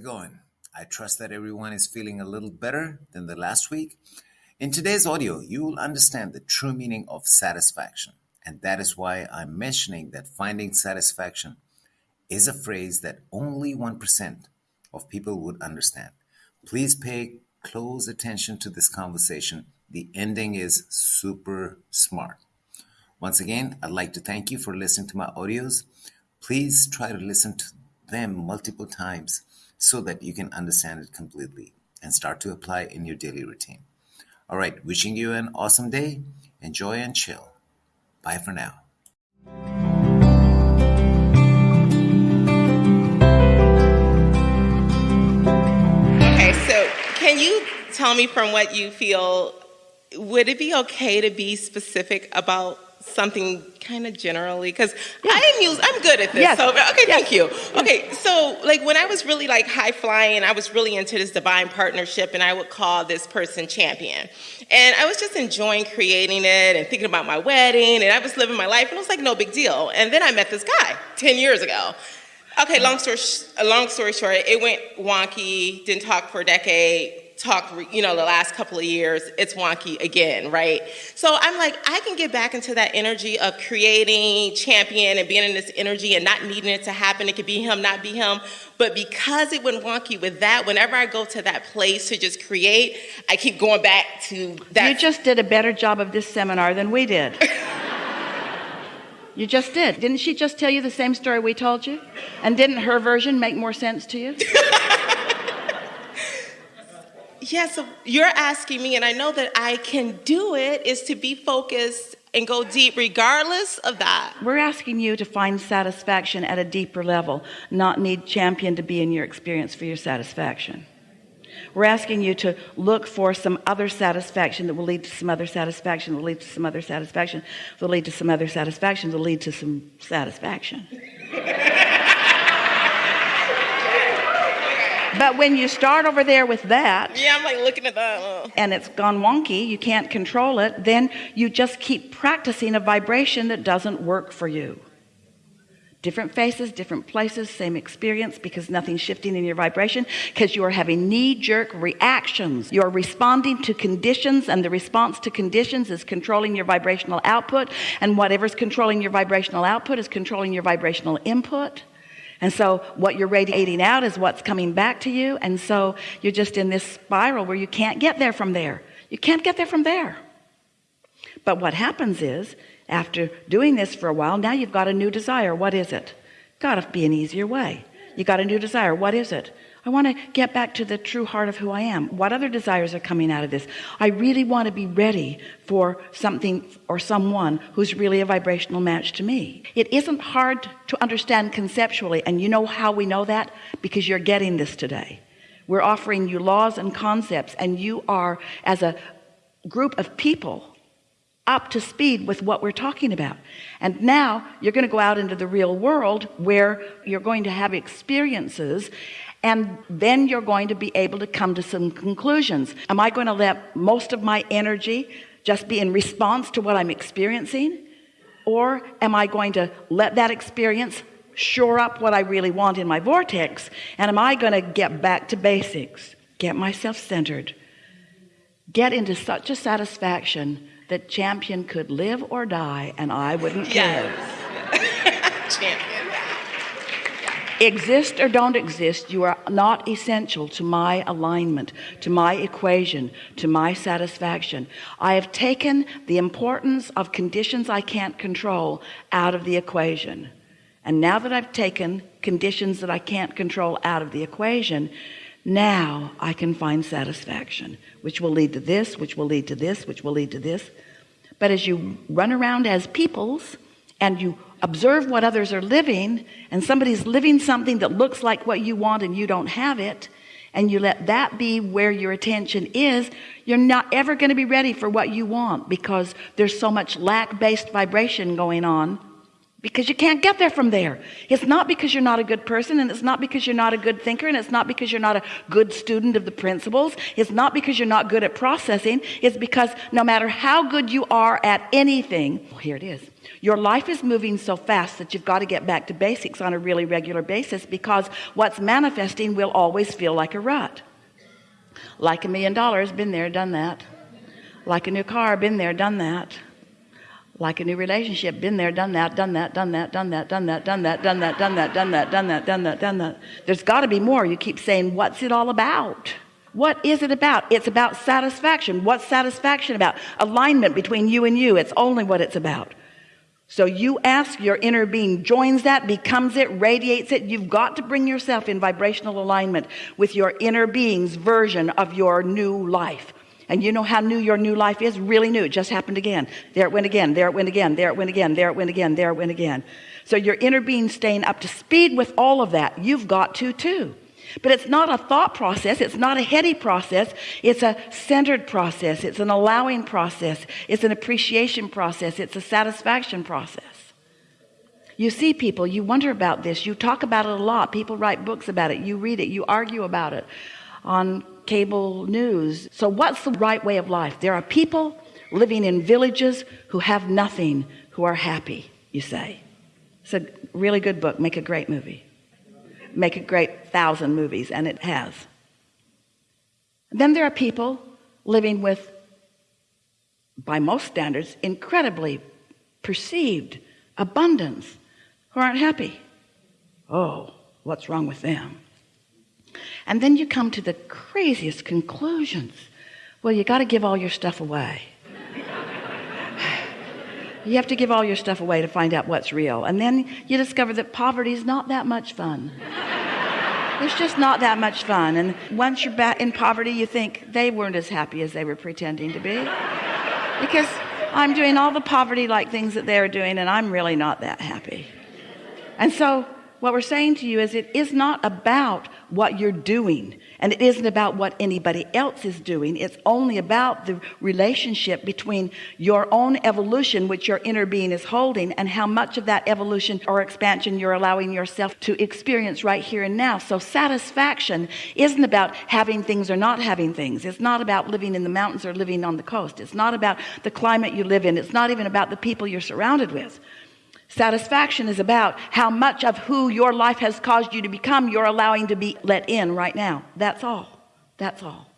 it going? I trust that everyone is feeling a little better than the last week. In today's audio, you will understand the true meaning of satisfaction. And that is why I'm mentioning that finding satisfaction is a phrase that only 1% of people would understand. Please pay close attention to this conversation. The ending is super smart. Once again, I'd like to thank you for listening to my audios. Please try to listen to them multiple times so that you can understand it completely and start to apply in your daily routine. All right, wishing you an awesome day. Enjoy and chill. Bye for now. Okay, so can you tell me from what you feel, would it be okay to be specific about something kind of generally because yeah. I am use I'm good at this. Yes. So okay, Yes. thank you. Okay, so like when I was really like high flying, I was really into this divine partnership, and I would call this person champion. And I was just enjoying creating it and thinking about my wedding, and I was living my life, and it was like no big deal. And then I met this guy ten years ago. Okay, long story long story short, it went wonky. Didn't talk for a decade. Talk, you know, the last couple of years, it's wonky again, right? So I'm like, I can get back into that energy of creating, champion, and being in this energy and not needing it to happen. It could be him, not be him. But because it went wonky with that, whenever I go to that place to just create, I keep going back to that. You just did a better job of this seminar than we did. you just did. Didn't she just tell you the same story we told you? And didn't her version make more sense to you? Yeah, so you're asking me, and I know that I can do it, is to be focused and go deep regardless of that. We're asking you to find satisfaction at a deeper level, not need champion to be in your experience for your satisfaction. We're asking you to look for some other satisfaction that will lead to some other satisfaction, will lead to some other satisfaction, will lead to some other satisfaction, will lead to some satisfaction. But when you start over there with that, Yeah, I'm like looking at that. uh, and it's gone wonky, you can't control it, then you just keep practicing a vibration that doesn't work for you. Different faces, different places, same experience because nothing's shifting in your vibration because you are having knee jerk reactions. You're responding to conditions, and the response to conditions is controlling your vibrational output. And whatever's controlling your vibrational output is controlling your vibrational input. And so what you're radiating out is what's coming back to you. And so you're just in this spiral where you can't get there from there. You can't get there from there. But what happens is after doing this for a while, now you've got a new desire. What is it? Got to be an easier way. You got a new desire. What is it? I want to get back to the true heart of who I am. What other desires are coming out of this? I really want to be ready for something or someone who's really a vibrational match to me. It isn't hard to understand conceptually. And you know how we know that? Because you're getting this today. We're offering you laws and concepts and you are as a group of people up to speed with what we're talking about and now you're going to go out into the real world where you're going to have experiences and then you're going to be able to come to some conclusions. Am I going to let most of my energy just be in response to what I'm experiencing? Or am I going to let that experience shore up what I really want in my vortex? And am I going to get back to basics? Get myself centered. Get into such a satisfaction that champion could live or die and I wouldn't care. Champion. Exist or don't exist you are not essential to my alignment to my equation to my satisfaction. I have taken the importance of conditions I can't control out of the equation. And now that I've taken conditions that I can't control out of the equation now I can find satisfaction which will lead to this which will lead to this which will lead to this. But as you run around as peoples and you observe what others are living and somebody's living something that looks like what you want and you don't have it and you let that be where your attention is you're not ever going to be ready for what you want because there's so much lack based vibration going on because you can't get there from there. It's not because you're not a good person and it's not because you're not a good thinker and it's not because you're not a good student of the principles. It's not because you're not good at processing. It's because no matter how good you are at anything well, here it is your life is moving so fast that you've got to get back to basics on a really regular basis because what's manifesting will always feel like a rut. Like a million dollars been there done that. Like a new car been there done that like a new relationship been there done that done that done that done that done that done that done that done that done that done that done that done that there's got to be more you keep saying what's it all about what is it about it's about satisfaction what's satisfaction about alignment between you and you it's only what it's about so you ask your inner being joins that becomes it radiates it you've got to bring yourself in vibrational alignment with your inner being's version of your new life and you know how new your new life is? Really new. It just happened again. There it went again. There it went again. There it went again. There it went again. There it went again. So your inner being staying up to speed with all of that you've got to too. But it's not a thought process. It's not a heady process. It's a centered process. It's an allowing process. It's an appreciation process. It's a satisfaction process. You see people you wonder about this. You talk about it a lot. People write books about it. You read it. You argue about it on cable news. So what's the right way of life? There are people living in villages who have nothing who are happy you say. It's a really good book. Make a great movie. Make a great thousand movies and it has. Then there are people living with by most standards incredibly perceived abundance who aren't happy. Oh what's wrong with them and then you come to the craziest conclusions. Well you got to give all your stuff away. You have to give all your stuff away to find out what's real. And then you discover that poverty is not that much fun. It's just not that much fun. And once you're back in poverty you think they weren't as happy as they were pretending to be. Because I'm doing all the poverty like things that they're doing and I'm really not that happy. And so what we're saying to you is it is not about what you're doing and it isn't about what anybody else is doing. It's only about the relationship between your own evolution which your inner being is holding and how much of that evolution or expansion you're allowing yourself to experience right here and now. So satisfaction isn't about having things or not having things. It's not about living in the mountains or living on the coast. It's not about the climate you live in. It's not even about the people you're surrounded with Satisfaction is about how much of who your life has caused you to become you're allowing to be let in right now. That's all. That's all.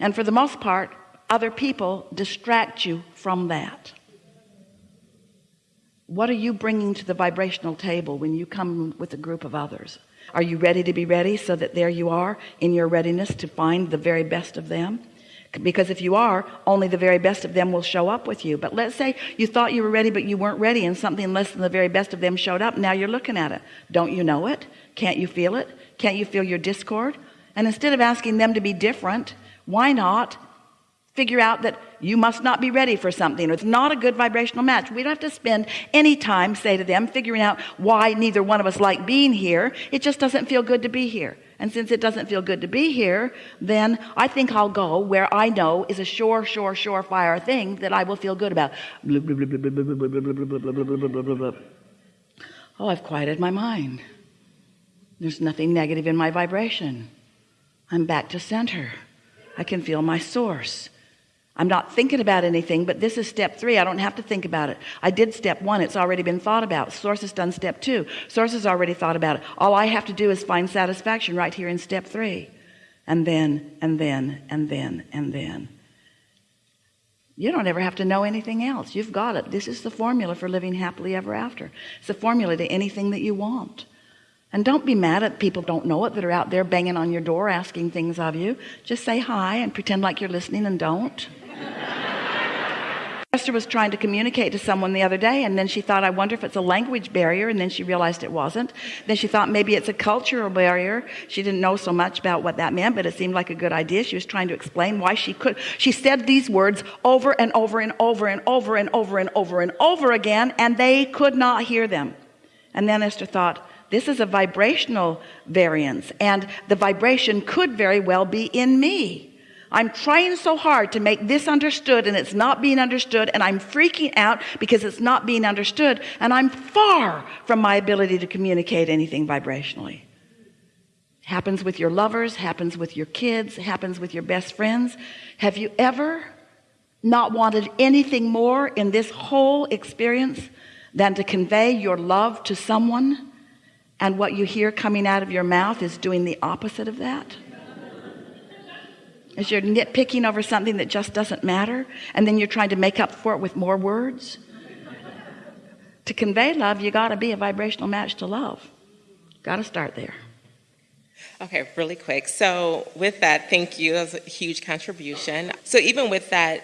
And for the most part, other people distract you from that. What are you bringing to the vibrational table when you come with a group of others? Are you ready to be ready so that there you are in your readiness to find the very best of them? Because if you are only the very best of them will show up with you. But let's say you thought you were ready but you weren't ready and something less than the very best of them showed up. Now you're looking at it. Don't you know it? Can't you feel it? Can't you feel your discord? And instead of asking them to be different why not figure out that you must not be ready for something? It's not a good vibrational match. We don't have to spend any time say to them figuring out why neither one of us like being here. It just doesn't feel good to be here and since it doesn't feel good to be here then I think I'll go where I know is a sure sure surefire thing that I will feel good about. Oh I've quieted my mind. There's nothing negative in my vibration. I'm back to center. I can feel my source I'm not thinking about anything but this is step three. I don't have to think about it. I did step one. It's already been thought about. Source has done step two. Source has already thought about it. All I have to do is find satisfaction right here in step three. And then and then and then and then. You don't ever have to know anything else. You've got it. This is the formula for living happily ever after. It's the formula to anything that you want. And don't be mad at people don't know it that are out there banging on your door asking things of you. Just say hi and pretend like you're listening and don't Esther was trying to communicate to someone the other day and then she thought I wonder if it's a language barrier and then she realized it wasn't. Then she thought maybe it's a cultural barrier. She didn't know so much about what that meant but it seemed like a good idea. She was trying to explain why she could she said these words over and over and over and over and over and over and over again and they could not hear them. And then Esther thought this is a vibrational variance and the vibration could very well be in me I'm trying so hard to make this understood and it's not being understood and I'm freaking out because it's not being understood and I'm far from my ability to communicate anything vibrationally. Happens with your lovers happens with your kids happens with your best friends. Have you ever not wanted anything more in this whole experience than to convey your love to someone and what you hear coming out of your mouth is doing the opposite of that as you're nitpicking over something that just doesn't matter and then you're trying to make up for it with more words. To convey love you got to be a vibrational match to love. Got to start there. Okay really quick. So with that thank you. That was a huge contribution. So even with that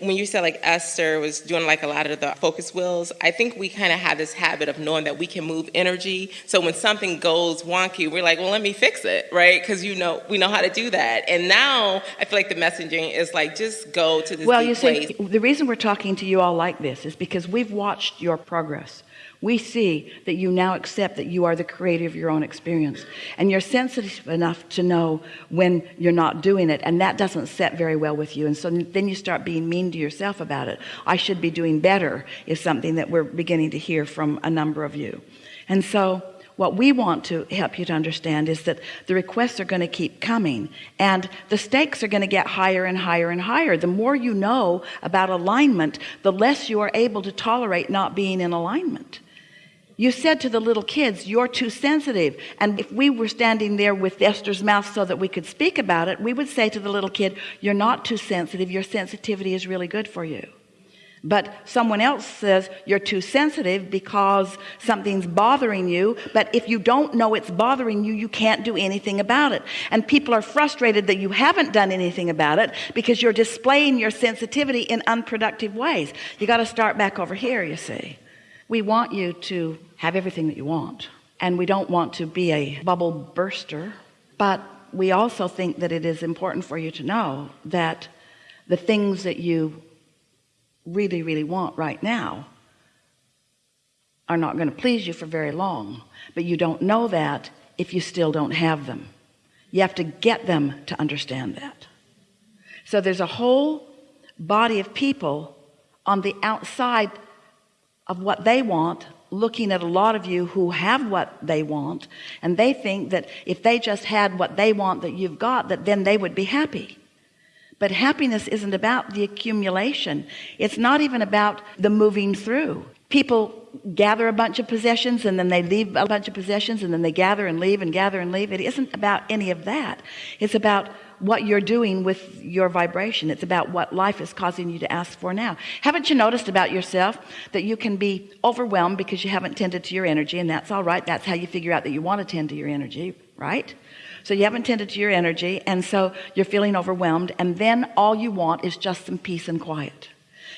when you said like Esther was doing like a lot of the focus wheels, I think we kind of have this habit of knowing that we can move energy. So when something goes wonky, we're like, well, let me fix it, right? Because you know we know how to do that. And now I feel like the messaging is like just go to this. Well, you see, place. the reason we're talking to you all like this is because we've watched your progress we see that you now accept that you are the creator of your own experience. And you're sensitive enough to know when you're not doing it and that doesn't set very well with you. And so then you start being mean to yourself about it. I should be doing better is something that we're beginning to hear from a number of you. And so what we want to help you to understand is that the requests are going to keep coming and the stakes are going to get higher and higher and higher. The more you know about alignment the less you are able to tolerate not being in alignment you said to the little kids you're too sensitive. And if we were standing there with Esther's mouth so that we could speak about it we would say to the little kid you're not too sensitive. Your sensitivity is really good for you. But someone else says you're too sensitive because something's bothering you. But if you don't know it's bothering you you can't do anything about it. And people are frustrated that you haven't done anything about it because you're displaying your sensitivity in unproductive ways. You got to start back over here you see we want you to have everything that you want and we don't want to be a bubble burster but we also think that it is important for you to know that the things that you really really want right now are not going to please you for very long but you don't know that if you still don't have them. You have to get them to understand that. So there's a whole body of people on the outside of what they want looking at a lot of you who have what they want and they think that if they just had what they want that you've got that then they would be happy. But happiness isn't about the accumulation. It's not even about the moving through. People gather a bunch of possessions and then they leave a bunch of possessions and then they gather and leave and gather and leave. It isn't about any of that. It's about what you're doing with your vibration. It's about what life is causing you to ask for now. Haven't you noticed about yourself that you can be overwhelmed because you haven't tended to your energy and that's all right. That's how you figure out that you want to tend to your energy right? So you haven't tended to your energy and so you're feeling overwhelmed and then all you want is just some peace and quiet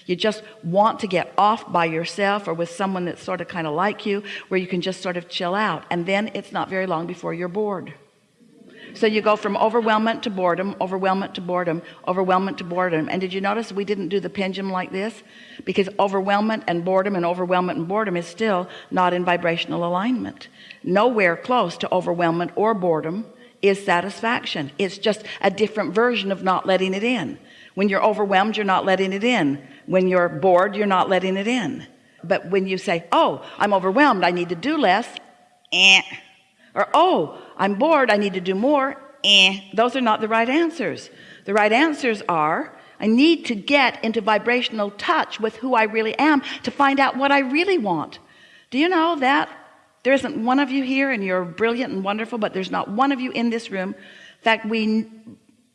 you just want to get off by yourself or with someone that's sort of kind of like you where you can just sort of chill out and then it's not very long before you're bored. So you go from overwhelmment to boredom overwhelmment to boredom overwhelmment to boredom. And did you notice we didn't do the pendulum like this? Because overwhelmment and boredom and overwhelmment and boredom is still not in vibrational alignment. Nowhere close to overwhelmment or boredom is satisfaction. It's just a different version of not letting it in when you're overwhelmed you're not letting it in when you're bored you're not letting it in but when you say oh I'm overwhelmed I need to do less eh. or oh I'm bored I need to do more eh. those are not the right answers the right answers are I need to get into vibrational touch with who I really am to find out what I really want do you know that there isn't one of you here and you're brilliant and wonderful but there's not one of you in this room in fact we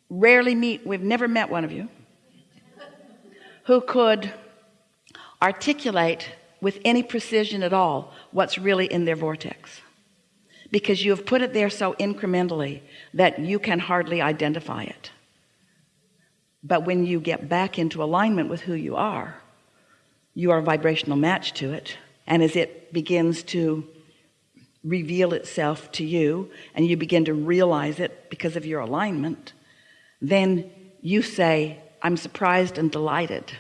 rarely meet we've never met one of you who could articulate with any precision at all what's really in their vortex. Because you have put it there so incrementally that you can hardly identify it. But when you get back into alignment with who you are you are a vibrational match to it. And as it begins to reveal itself to you and you begin to realize it because of your alignment then you say I'm surprised and delighted.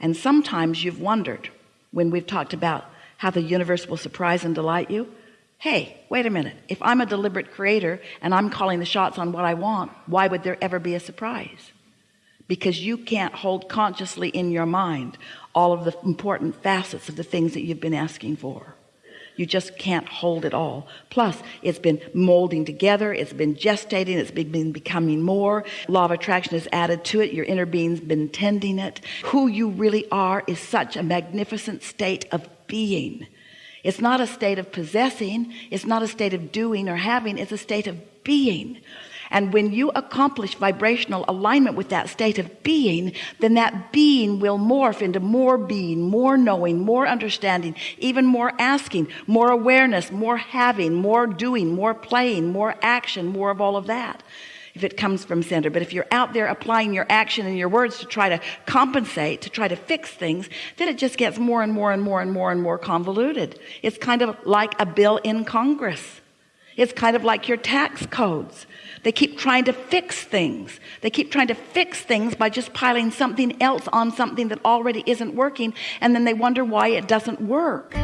And sometimes you've wondered when we've talked about how the universe will surprise and delight you hey wait a minute. If I'm a deliberate creator and I'm calling the shots on what I want why would there ever be a surprise? Because you can't hold consciously in your mind all of the important facets of the things that you've been asking for you just can't hold it all. Plus it's been molding together. It's been gestating. It's been becoming more. Law of attraction is added to it. Your inner being's been tending it. Who you really are is such a magnificent state of being. It's not a state of possessing. It's not a state of doing or having. It's a state of being and when you accomplish vibrational alignment with that state of being then that being will morph into more being more knowing more understanding even more asking more awareness more having more doing more playing more action more of all of that. If it comes from center. But if you're out there applying your action and your words to try to compensate to try to fix things then it just gets more and more and more and more and more convoluted. It's kind of like a bill in Congress it's kind of like your tax codes. They keep trying to fix things. They keep trying to fix things by just piling something else on something that already isn't working and then they wonder why it doesn't work